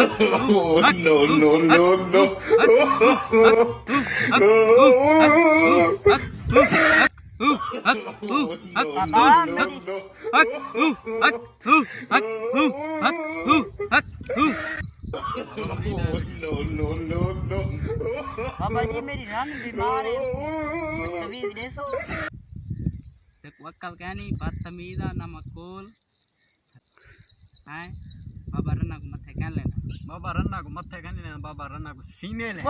no, no, no, no. No, بابا جی میری رن بیمار ہے وکل کہنی ہیں بابا رنا کو متھے بابا رنا کو متھے کہنے لینا بابا رنا کو سینے لے